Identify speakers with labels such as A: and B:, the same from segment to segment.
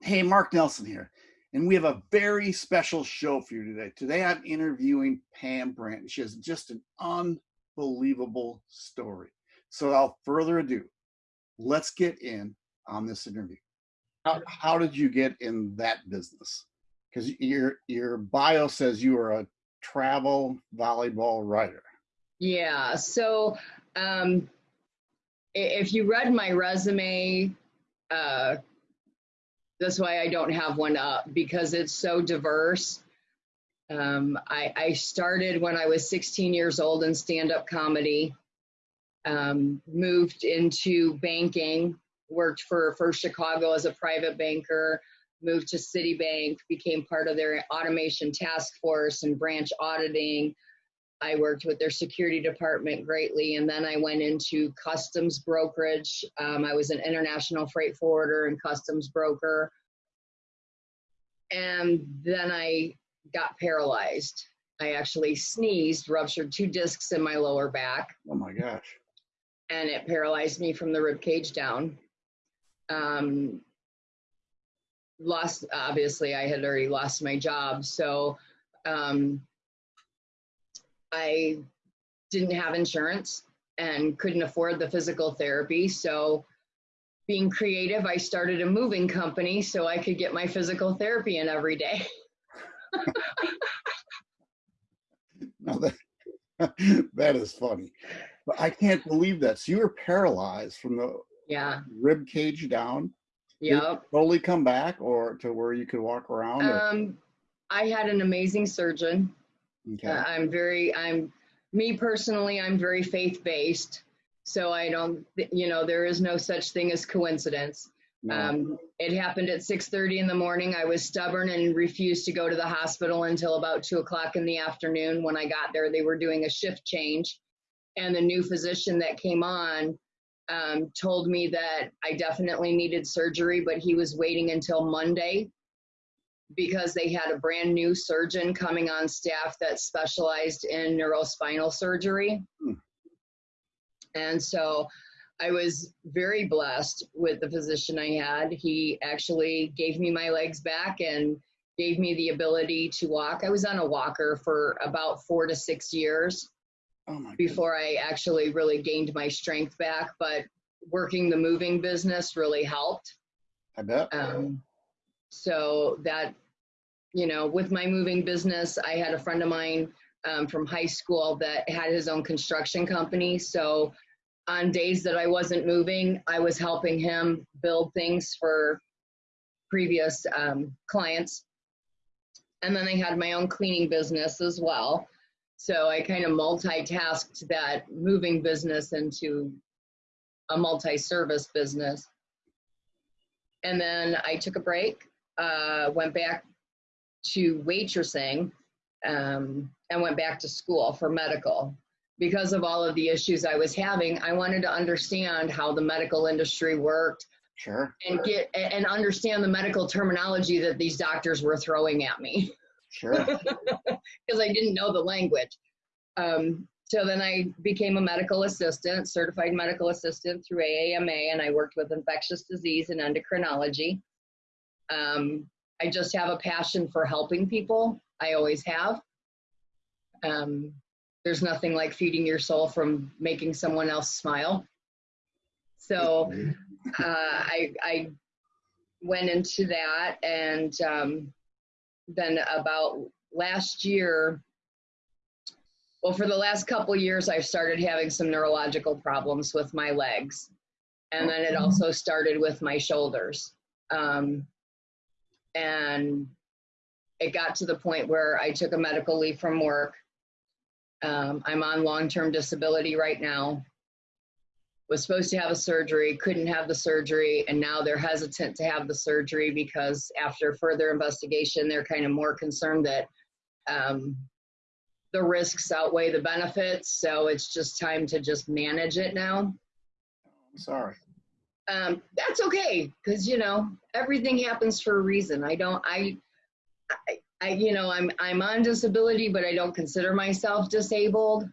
A: Hey, Mark Nelson here, and we have a very special show for you today. Today I'm interviewing Pam Brandt. She has just an unbelievable story. So without further ado, let's get in on this interview. How, how did you get in that business? Because your your bio says you are a travel volleyball writer.
B: Yeah. So um, if you read my resume, uh, that's why I don't have one up because it's so diverse. Um, I, I, started when I was 16 years old in stand up comedy, um, moved into banking, worked for First Chicago as a private banker, moved to Citibank, became part of their automation task force and branch auditing. I worked with their security department greatly, and then I went into customs brokerage. Um, I was an international freight forwarder and customs broker. And then I got paralyzed. I actually sneezed, ruptured two discs in my lower back.
A: Oh my gosh.
B: And it paralyzed me from the rib cage down. Um, lost, obviously, I had already lost my job. So um, I didn't have insurance and couldn't afford the physical therapy. So, being creative, I started a moving company so I could get my physical therapy in every day.
A: no, that, that is funny. But I can't believe that. So you were paralyzed from the
B: yeah
A: rib cage down.
B: Yeah.
A: Slowly come back or to where you could walk around?
B: Um, I had an amazing surgeon.
A: Okay.
B: Uh, I'm very, I'm, me personally, I'm very faith based. So I don't, you know, there is no such thing as coincidence.
A: No.
B: Um, it happened at 6:30 in the morning. I was stubborn and refused to go to the hospital until about two o'clock in the afternoon. When I got there, they were doing a shift change, and the new physician that came on um, told me that I definitely needed surgery, but he was waiting until Monday because they had a brand new surgeon coming on staff that specialized in neurospinal surgery.
A: Hmm.
B: And so I was very blessed with the physician I had. He actually gave me my legs back and gave me the ability to walk. I was on a walker for about four to six years
A: oh
B: before I actually really gained my strength back. But working the moving business really helped.
A: I bet.
B: Um, so that, you know, with my moving business, I had a friend of mine um, from high school that had his own construction company. So on days that I wasn't moving, I was helping him build things for previous um, clients. And then I had my own cleaning business as well. So I kind of multitasked that moving business into a multi-service business. And then I took a break, uh, went back to waitressing, um, and went back to school for medical. Because of all of the issues I was having, I wanted to understand how the medical industry worked
A: Sure.
B: and get and understand the medical terminology that these doctors were throwing at me
A: Sure.
B: because I didn't know the language. Um, so then I became a medical assistant, certified medical assistant through AAMA, and I worked with infectious disease and endocrinology. Um, I just have a passion for helping people. I always have. Um, there's nothing like feeding your soul from making someone else smile. So uh, I, I went into that, and um, then about last year, well, for the last couple years, I've started having some neurological problems with my legs. And then it also started with my shoulders. Um, and it got to the point where I took a medical leave from work. Um, I'm on long term disability right now. Was supposed to have a surgery, couldn't have the surgery, and now they're hesitant to have the surgery because after further investigation, they're kind of more concerned that um, the risks outweigh the benefits. So it's just time to just manage it now.
A: I'm sorry.
B: Um, that's okay because you know everything happens for a reason. I don't. I, I, I, you know, I'm I'm on disability, but I don't consider myself disabled.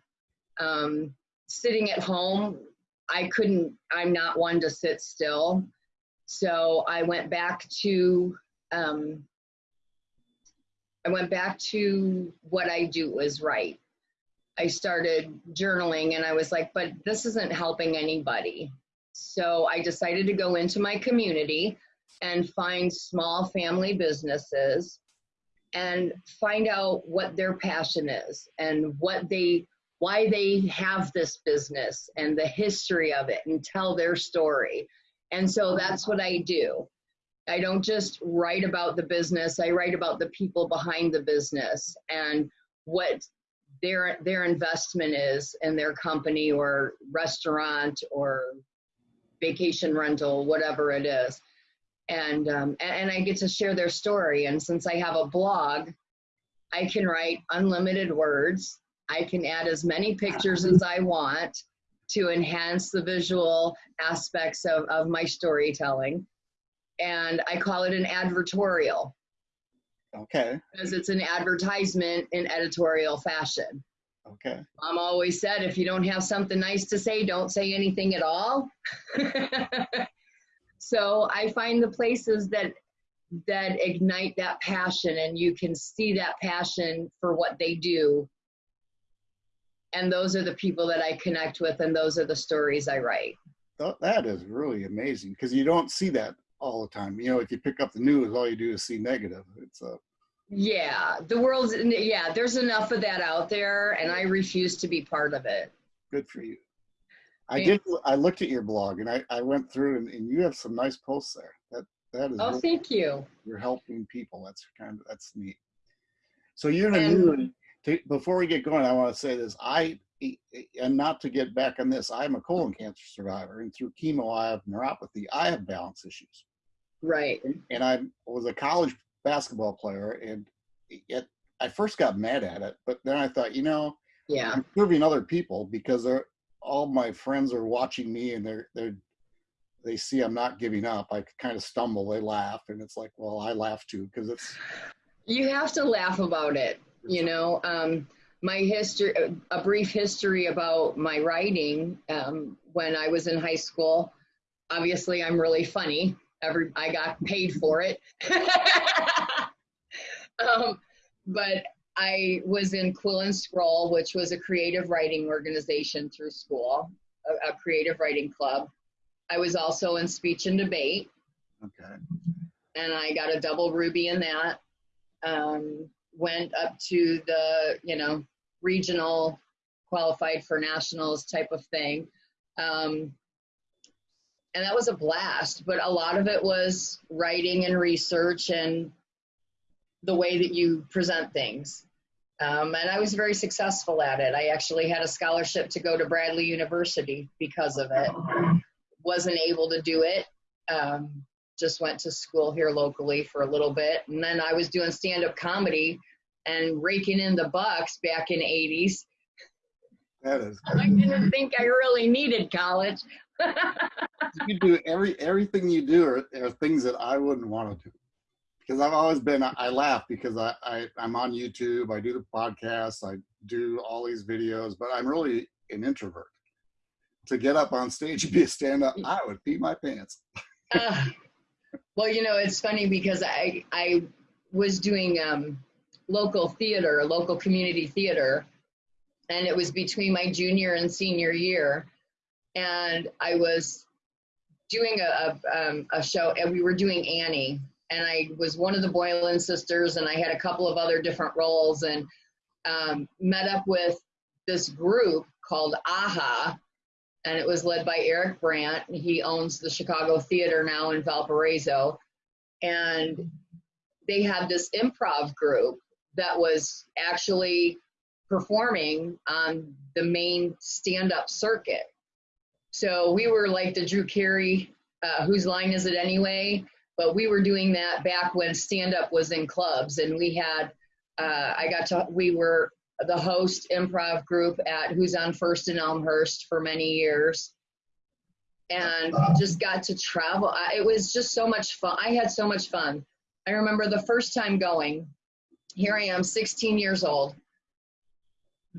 B: Um, sitting at home, I couldn't. I'm not one to sit still. So I went back to um, I went back to what I do was right. I started journaling and I was like, but this isn't helping anybody. So I decided to go into my community and find small family businesses and find out what their passion is and what they why they have this business and the history of it and tell their story. And so that's what I do. I don't just write about the business, I write about the people behind the business and what their their investment is in their company or restaurant or vacation rental, whatever it is. And um, and I get to share their story. And since I have a blog, I can write unlimited words. I can add as many pictures as I want to enhance the visual aspects of, of my storytelling and I call it an advertorial.
A: Okay.
B: Because it's an advertisement in editorial fashion.
A: Okay.
B: Mom always said, if you don't have something nice to say, don't say anything at all. so I find the places that that ignite that passion and you can see that passion for what they do and those are the people that i connect with and those are the stories i write
A: that is really amazing because you don't see that all the time. You know, if you pick up the news, all you do is see negative. It's a
B: yeah, the world's yeah. There's enough of that out there, and I refuse to be part of it.
A: Good for you. I did. I looked at your blog, and I, I went through, and, and you have some nice posts there. That that is.
B: Oh, really, thank you.
A: You're helping people. That's kind of that's neat. So you're in a new. Before we get going, I want to say this. I and not to get back on this, I'm a colon cancer survivor, and through chemo, I have neuropathy. I have balance issues.
B: Right.
A: And I was a college basketball player, and it, I first got mad at it, but then I thought, you know,
B: yeah,
A: I'm serving other people because they're all my friends are watching me, and they're they're they see I'm not giving up. I kind of stumble, they laugh, and it's like, well, I laugh too because it's.
B: You have to laugh about it, you know. Um, my history, a brief history about my writing. Um, when I was in high school, obviously I'm really funny. Every I got paid for it. um, but I was in Quill and Scroll, which was a creative writing organization through school, a, a creative writing club. I was also in speech and debate.
A: Okay.
B: And I got a double ruby in that. Um, went up to the, you know, regional, qualified for nationals type of thing. Um, and that was a blast, but a lot of it was writing and research and the way that you present things. Um, and I was very successful at it. I actually had a scholarship to go to Bradley University because of it. Wasn't able to do it. Um, just went to school here locally for a little bit. And then I was doing stand up comedy and raking in the bucks back in 80s.
A: That is.
B: I didn't think I really needed college.
A: you do every everything you do are, are things that I wouldn't want to do because I've always been I laugh because I, I I'm on YouTube I do the podcast I do all these videos but I'm really an introvert to get up on stage and be a stand up I would pee my pants uh,
B: well you know it's funny because I I was doing um local theater, local community theater. And it was between my junior and senior year. And I was doing a, a, um, a show, and we were doing Annie. And I was one of the Boylan sisters, and I had a couple of other different roles, and um, met up with this group called AHA, and it was led by Eric Brandt. And he owns the Chicago Theater now in Valparaiso. And they had this improv group that was actually performing on the main stand-up circuit. So we were like the Drew Carey, uh, whose line is it anyway? But we were doing that back when stand-up was in clubs, and we had, uh, I got to, we were the host improv group at Who's on First in Elmhurst for many years, and just got to travel. It was just so much fun. I had so much fun. I remember the first time going, here I am, 16 years old.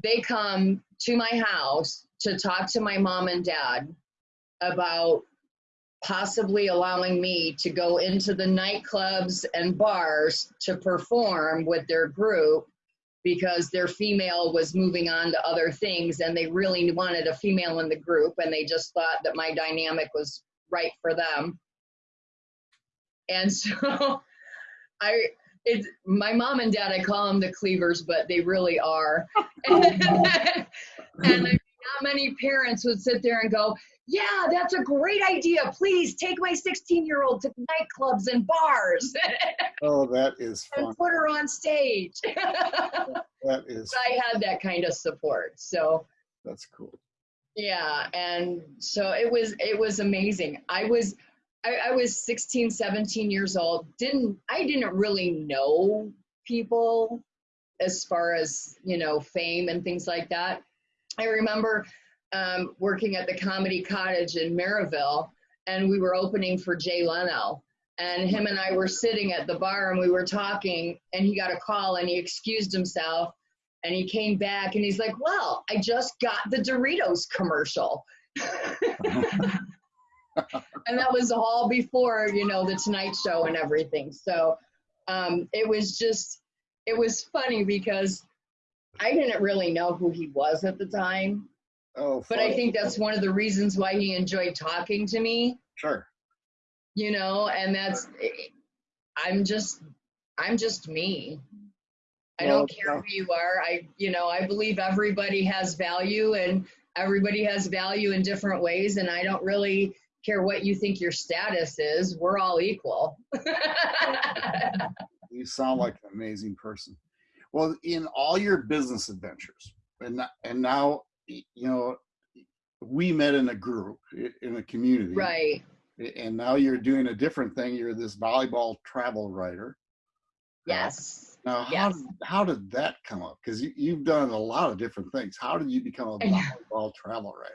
B: They come to my house to talk to my mom and dad about possibly allowing me to go into the nightclubs and bars to perform with their group because their female was moving on to other things and they really wanted a female in the group and they just thought that my dynamic was right for them. And so I it's my mom and dad, I call them the cleavers, but they really are. and not many parents would sit there and go, yeah, that's a great idea. Please take my 16 year old to nightclubs and bars.
A: oh, that is fun.
B: And put her on stage.
A: that is.
B: I had that kind of support. So
A: that's cool.
B: Yeah. And so it was, it was amazing. I was, I, I was 16, 17 years old. Didn't, I didn't really know people as far as, you know, fame and things like that. I remember um, working at the Comedy Cottage in Maryville, and we were opening for Jay Leno. And him and I were sitting at the bar and we were talking, and he got a call and he excused himself. And he came back and he's like, Well, I just got the Doritos commercial. and that was all before, you know, the Tonight Show and everything. So um, it was just, it was funny because I didn't really know who he was at the time.
A: Oh,
B: but I think that's one of the reasons why he enjoyed talking to me.
A: Sure.
B: You know, and that's I'm just I'm just me. I don't care who you are. I you know, I believe everybody has value and everybody has value in different ways and I don't really care what you think your status is. We're all equal.
A: you sound like an amazing person. Well, in all your business adventures, and and now you know, we met in a group in a community.
B: Right.
A: And now you're doing a different thing. You're this volleyball travel writer.
B: Uh, yes.
A: Now, how,
B: yes.
A: Did, how did that come up? Because you, you've done a lot of different things. How did you become a volleyball travel writer?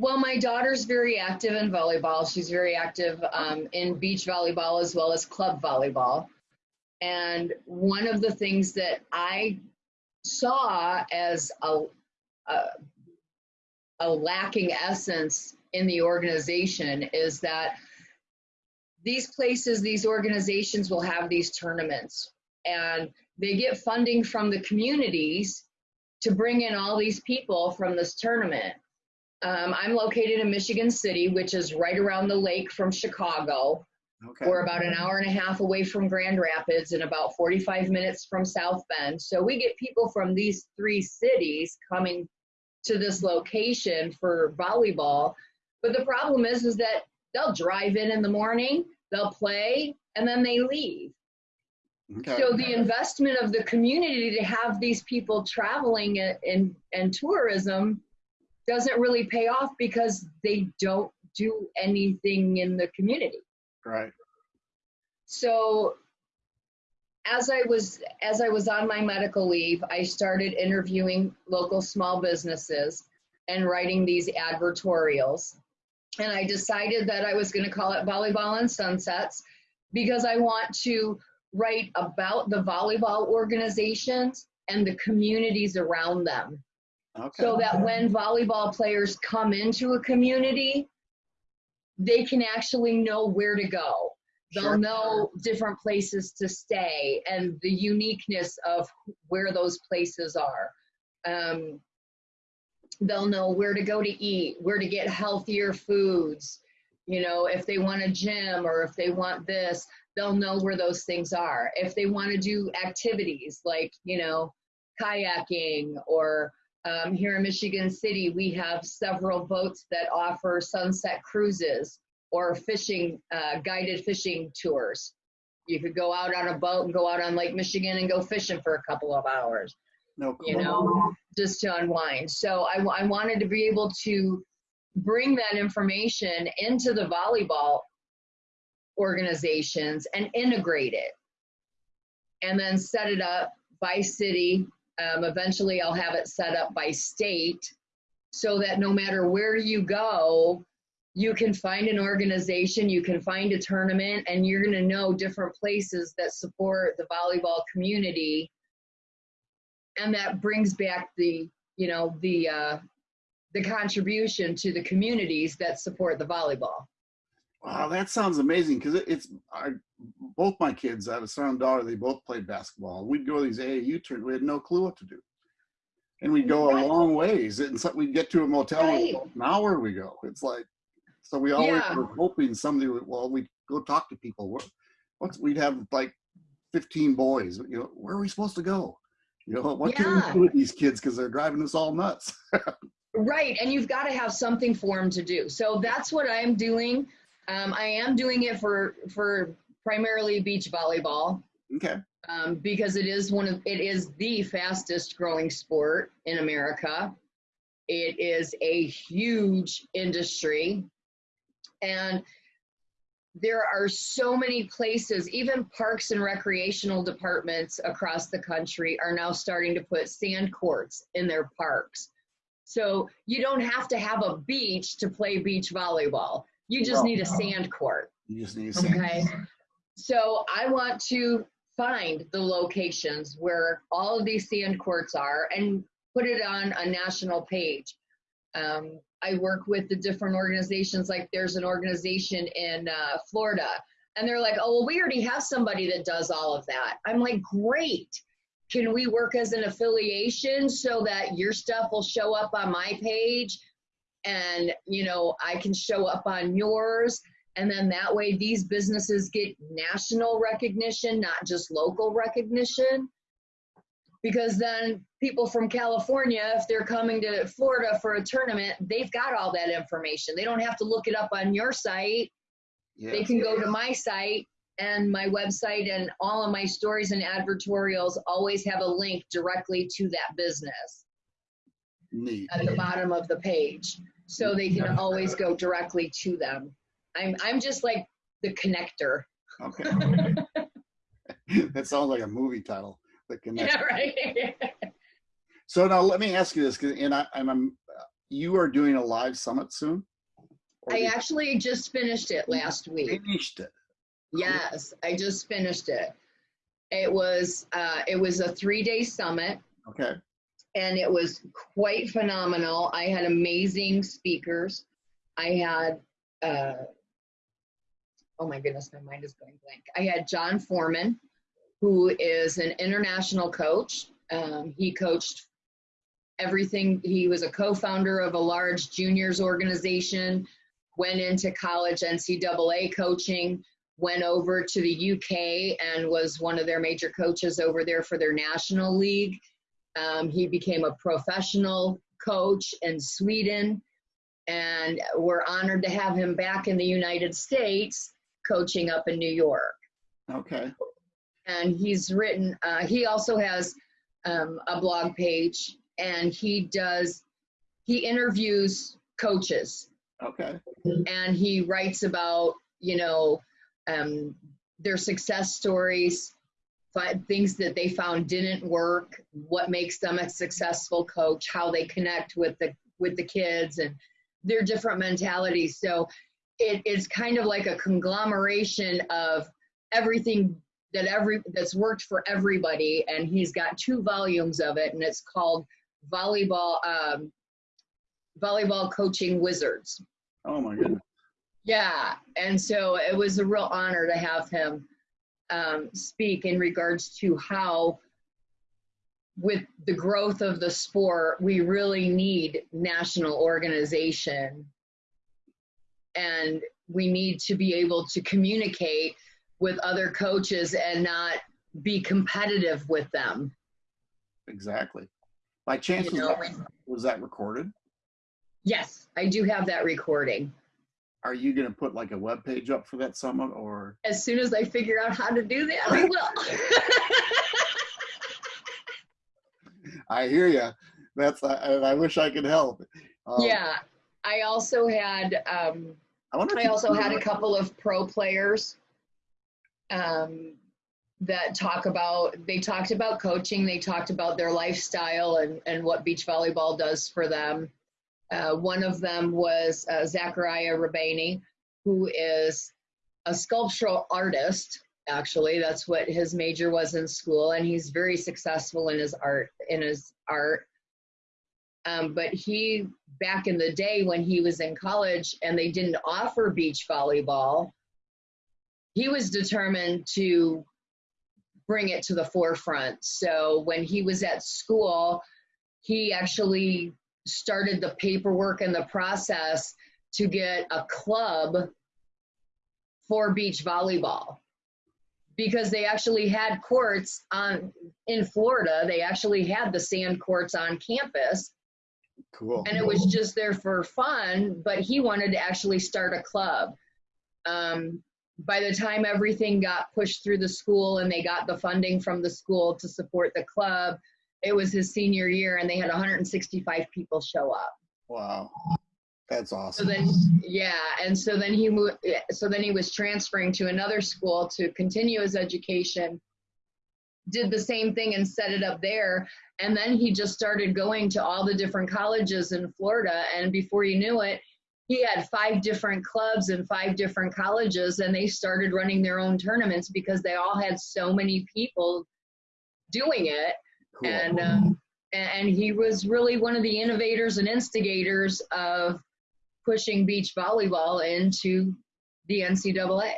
B: Well, my daughter's very active in volleyball. She's very active um, in beach volleyball as well as club volleyball. And one of the things that I saw as a, a, a lacking essence in the organization is that these places, these organizations will have these tournaments and they get funding from the communities to bring in all these people from this tournament. Um, I'm located in Michigan City, which is right around the lake from Chicago. Okay. We're about an hour and a half away from Grand Rapids and about 45 minutes from South Bend. So we get people from these three cities coming to this location for volleyball. But the problem is, is that they'll drive in in the morning, they'll play, and then they leave. Okay. So the investment of the community to have these people traveling and in, tourism doesn't really pay off because they don't do anything in the community.
A: Right.
B: So as I was as I was on my medical leave, I started interviewing local small businesses and writing these advertorials. And I decided that I was going to call it Volleyball and Sunsets because I want to write about the volleyball organizations and the communities around them. Okay. So that when volleyball players come into a community, they can actually know where to go They'll sure. know different places to stay and the uniqueness of where those places are. Um, they'll know where to go to eat, where to get healthier foods. You know, if they want a gym or if they want this, they'll know where those things are. If they want to do activities like, you know, kayaking or um, here in Michigan City, we have several boats that offer sunset cruises or fishing, uh, guided fishing tours. You could go out on a boat and go out on Lake Michigan and go fishing for a couple of hours.
A: No,
B: you know, just to unwind. So I, I wanted to be able to bring that information into the volleyball organizations and integrate it and then set it up by city. Um, eventually, I'll have it set up by state so that no matter where you go, you can find an organization, you can find a tournament, and you're going to know different places that support the volleyball community. And that brings back the, you know, the, uh, the contribution to the communities that support the volleyball.
A: Wow, that sounds amazing because it, it's I, both my kids. I have a son and daughter. They both played basketball. We'd go to these AAU tournaments. We had no clue what to do, and we'd go a long ways. And so we'd get to a motel.
B: Right.
A: And now where we go? It's like so we always
B: Yeah.
A: were hoping somebody would. Well, we'd go talk to people. What, what's we'd have like fifteen boys. You know, where are we supposed to go? You know, what can we do with these kids because they're driving us all nuts?
B: Right, and you've got to have something for them to do. So that's what I'm doing. Um, I am doing it for for primarily beach volleyball
A: okay.
B: um, because it is one of it is the fastest growing sport in America. It is a huge industry, and there are so many places. Even parks and recreational departments across the country are now starting to put sand courts in their parks. So you don't have to have a beach to play beach volleyball. You just need a sand court.
A: You just need to say,
B: Okay. So I want to find the locations where all of these sand courts are and put it on a national page. Um, I work with the different organizations. Like there's an organization in uh, Florida, and they're like, "Oh, well, we already have somebody that does all of that." I'm like, "Great! Can we work as an affiliation so that your stuff will show up on my page, and you know I can show up on yours?" And then that way, these businesses get national recognition, not just local recognition. Because then people from California, if they're coming to Florida for a tournament, they've got all that information. They don't have to look it up on your site. They
A: yes.
B: can go to my site and my website, and all of my stories and advertorials always have a link directly to that business
A: neat.
B: at the bottom of the page. So they can always go directly to them. I'm, I'm just like the connector.
A: Okay. that sounds like a movie title. The Connect.
B: Yeah, right.
A: So now let me ask you this, and I, and I'm, you are doing a live summit soon.
B: I
A: you
B: actually just finished it last week.
A: finished it.
B: Yes, I just finished it. It was uh, it was a three day summit,
A: Okay.
B: And it was quite phenomenal. I had amazing speakers. I had uh, oh my goodness, my mind is going blank. I had John Forman, who is an international coach. Um, he coached everything. He was a co-founder of a large juniors organization. Went into college NCAA coaching. Went over to the UK and was one of their major coaches over there for their national league. Um, he became a professional coach in Sweden, and we're honored to have him back in the United States coaching up in New York.
A: Okay.
B: And he's written, uh, he also has um, a blog page, and he does, he interviews coaches
A: Okay.
B: and he writes about you know um, their success stories things that they found didn't work what makes them a successful coach how they connect with the with the kids and their different mentalities so it, it's kind of like a conglomeration of everything that every that's worked for everybody and he's got two volumes of it and it's called volleyball um, volleyball coaching wizards
A: Oh my goodness.
B: yeah, and so it was a real honor to have him um, speak in regards to how, with the growth of the sport, we really need national organization, and we need to be able to communicate with other coaches and not be competitive with them.
A: Exactly. By chance,
B: You
A: was, that, was that recorded?
B: yes, I do have that recording.
A: Are you going to put like a web page up for that summit or?
B: As soon as I figure out how to do that, I will.
A: I hear you. That's, I, I wish I could help. Um,
B: yeah i also had um,
A: I wonder if
B: i also had a couple of pro players um, that talk about they talked about coaching they talked about their lifestyle and, and what beach volleyball does for them uh, one of them was uh, zachariah rabani who is a sculptural artist actually that's what his major was in school and he's very successful in his art in his art Um, but he, back in the day when he was in college and they didn't offer beach volleyball, he was determined to bring it to the forefront. So when he was at school, he actually started the paperwork and the process to get a club for beach volleyball because they actually had courts on in Florida. They actually had the sand courts on campus.
A: Cool.
B: And it was just there for fun, but he wanted to actually start a club. Um, by the time everything got pushed through the school and they got the funding from the school to support the club, it was his senior year and they had 165 people show up.
A: Wow. That's awesome So
B: then, yeah, and so then he moved. So then he was transferring to another school to continue his education. Did the same thing and set it up there, and then he just started going to all the different colleges in Florida. And before you knew it, he had five different clubs and five different colleges, and they started running their own tournaments because they all had so many people doing it
A: Cool.
B: and um, and he was really one of the innovators and instigators of pushing beach volleyball into the NCAA.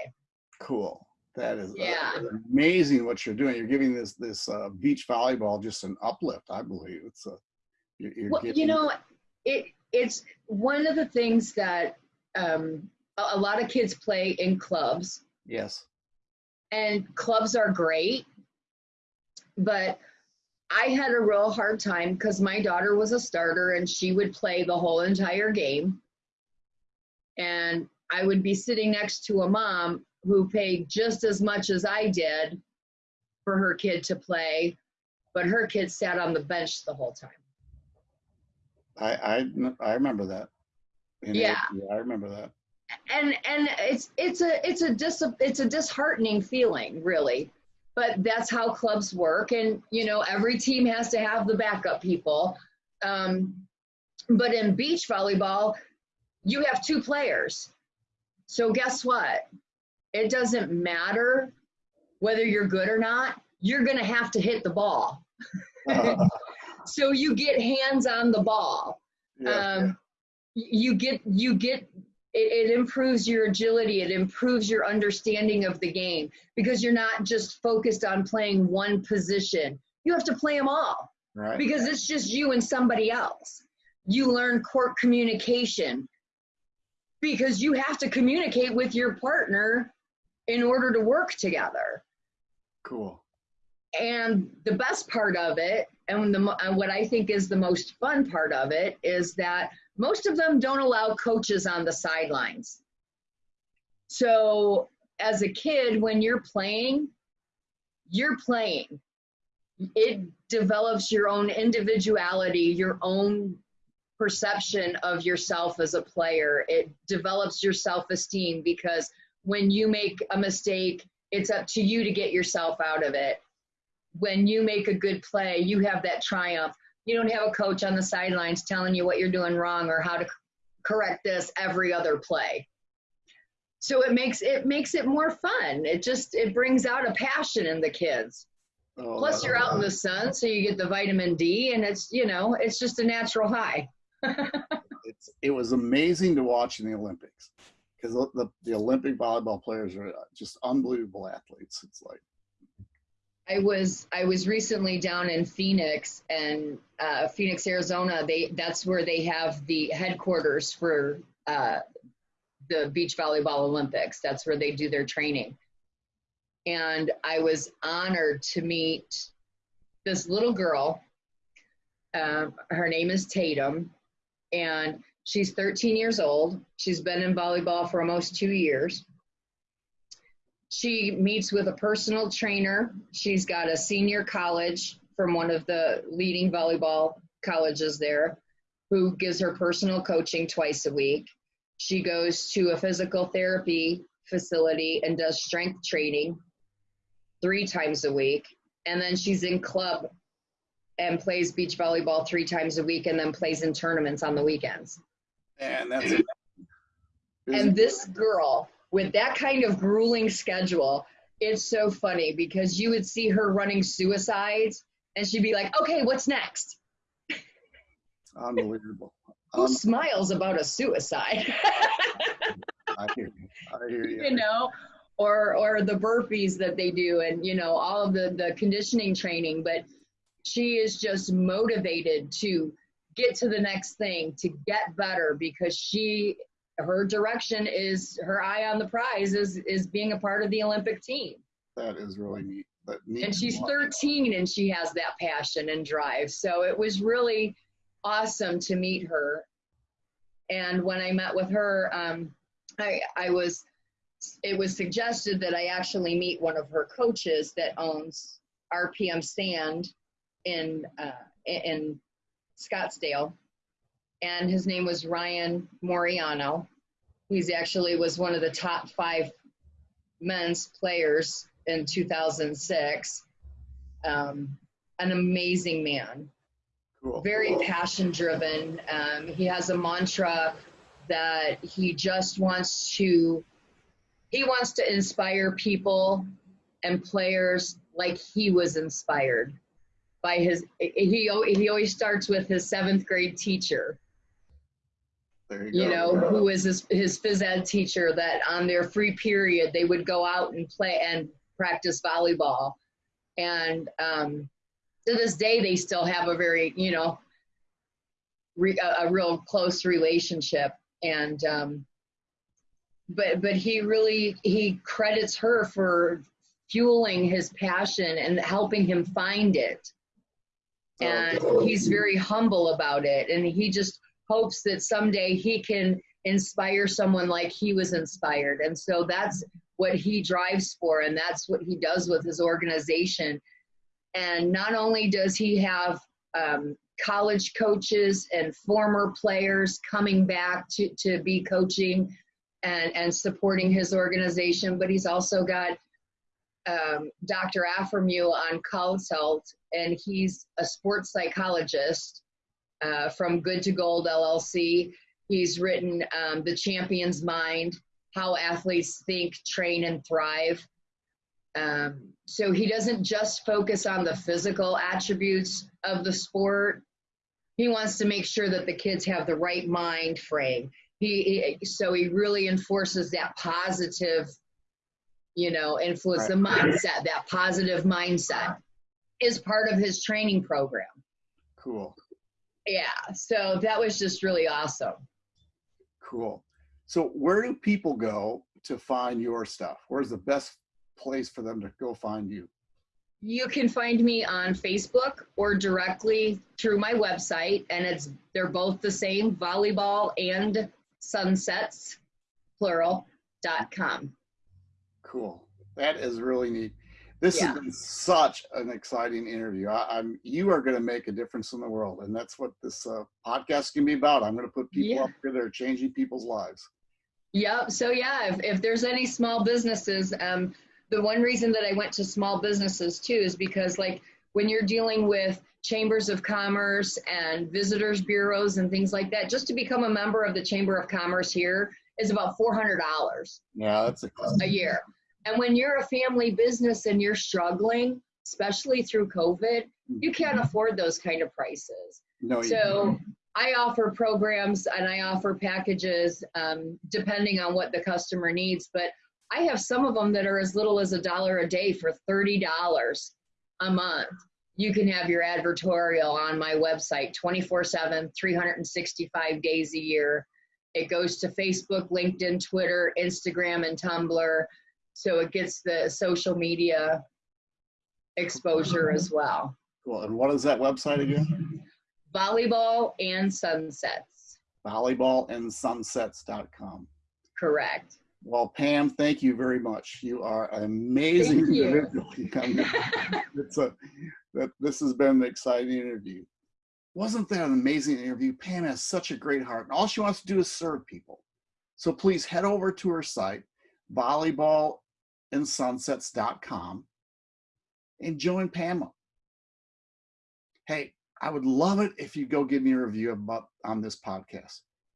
A: Cool. That is uh,
B: Yeah.
A: amazing what you're doing. You're giving this this uh, beach volleyball just an uplift. I believe it's a. You're, you're
B: Well, you know, it it's one of the things that um, a, a lot of kids play in clubs,
A: Yes.
B: and clubs are great, but I had a real hard time because my daughter was a starter and she would play the whole entire game. And I would be sitting next to a mom who paid just as much as I did for her kid to play, but her kid sat on the bench the whole time.
A: I I I remember that.
B: Yeah.
A: eighth- I remember that.
B: and and it's it's a it's a dis it's a disheartening feeling really but that's how clubs work. And you know every team has to have the backup people. Um, but in beach volleyball you have two players. So guess what? It doesn't matter whether you're good or not you're going to have to hit the ball. So you get hands on the ball.
A: Yeah.
B: um, you get you get it, it improves your agility it improves your understanding of the game because you're not just focused on playing one position you have to play them all
A: right.
B: because it's just you and somebody else you learn court communication because you have to communicate with your partner in order to work together
A: Cool.
B: and the best part of it and the and what i think is the most fun part of it is that most of them don't allow coaches on the sidelines. So as a kid when you're playing you're playing. It develops your own individuality your own perception of yourself as a player. It develops your self-esteem because when you make a mistake it's up to you to get yourself out of it. When you make a good play, you have that triumph. You don't have a coach on the sidelines telling you what you're doing wrong or how to correct this every other play. So it makes it makes it more fun. It just it brings out a passion in the kids.
A: Oh,
B: Plus you're out in the sun, so you get the vitamin D, and it's you know it's just a natural high.
A: it's it was amazing to watch in the Olympics because the, the the Olympic volleyball players are uh, just unbelievable athletes. It's like
B: I was I was recently down in Phoenix and uh, Phoenix, Arizona. They that's where they have the headquarters for uh, the beach volleyball Olympics. That's where they do their training. And I was honored to meet this little girl. Um, her name is Tatum, and she's 13 years old. She's been in volleyball for almost two years she meets with a personal trainer. She's got a senior college from one of the leading volleyball colleges there who gives her personal coaching twice a week. She goes to a physical therapy facility and does strength training three times a week. And then she's in club and plays beach volleyball three times a week and then plays in tournaments on the weekends.
A: and that's it.
B: And this girl, with that kind of grueling schedule, it's so funny because you would see her running suicides and she'd be like, okay, what's next?
A: Unbelievable.
B: Who
A: Um,
B: smiles about a suicide?
A: I hear you. I hear you.
B: you know, or or the burpees that they do, and you know all of the the conditioning training. But she is just motivated to get to the next thing, to get better, because she her direction is her eye on the prize is is being a part of the Olympic team.
A: That is really neat. Neat
B: And she's 13 and she has that passion and drive. So it was really awesome to meet her. And when I met with her, um, I, I was, it was suggested that I actually meet one of her coaches that owns RPM Sand in, uh, in Scottsdale. And his name was Ryan Moriano. He's actually was one of the top five men's players in 2006. Um, an amazing man,
A: Cool.
B: very passion driven. Um, he has a mantra that he just wants to he wants to inspire people and players like he was inspired by his he he always starts with his seventh grade teacher
A: you,
B: you know, who was his, his phys ed teacher that on their free period they would go out and play and practice volleyball. And um, to this day, they still have a very, you know, re, a, a real close relationship. And um, but but he really he credits her for fueling his passion and helping him find it and he's very humble about it and he just hopes that someday he can inspire someone like he was inspired and so that's what he drives for and that's what he does with his organization and not only does he have um, college coaches and former players coming back to, to be coaching and, and supporting his organization but he's also got um, Dr. Afremow on consult, and he's a sports psychologist uh, from Good to Gold LLC. He's written um, The Champion's Mind How Athletes Think, Train, and Thrive. Um, so he doesn't just focus on the physical attributes of the sport. He wants to make sure that the kids have the right mind frame. He, he so he really enforces that positive you know, influence the mindset, that positive mindset is part of his training program.
A: Cool.
B: Yeah. So that was just really awesome.
A: Cool. So where do people go to find your stuff? Where's the best place for them to go find you?
B: You can find me on Facebook or directly through my website, and it's they're both the same volleyball and sunsets plural dot com.
A: Cool. That is really neat. This
B: Yeah.
A: has been such an exciting interview. I, I'm you are going to make a difference in the world, and that's what this uh, podcast can be about. I'm going to put people
B: Yeah.
A: up here that are changing people's lives.
B: Yep. So yeah, if, if there's any small businesses, um, the one reason that I went to small businesses too is because like when you're dealing with chambers of commerce and visitors bureaus and things like that, just to become a member of the Chamber of Commerce here is about four hundred dollars
A: Yeah, that's a
B: a year. And when you're a family business and you're struggling, especially through COVID, you can't afford those kind of prices.
A: no.
B: So I offer programs and I offer packages um, depending on what the customer needs. But I have some of them that are as little as a dollar a day for $30 a month. You can have your advertorial on my website 24 7, 365 days a year. It goes to Facebook, LinkedIn, Twitter, Instagram, and Tumblr. So it gets the social media exposure as well.
A: Cool. And what is that website again?
B: Volleyball and sunsets.
A: Volleyballandsunsets.com.
B: Correct.
A: Well, Pam, thank you very much. You are an amazing
B: Thank you.
A: individual. it's a, that, this has been an exciting interview. Wasn't that an amazing interview? Pam has such a great heart, and all she wants to do is serve people. So please head over to her site, volleyballandsunsets.com, and join Pamela. Hey, I would love it if you go give me a review about on this podcast.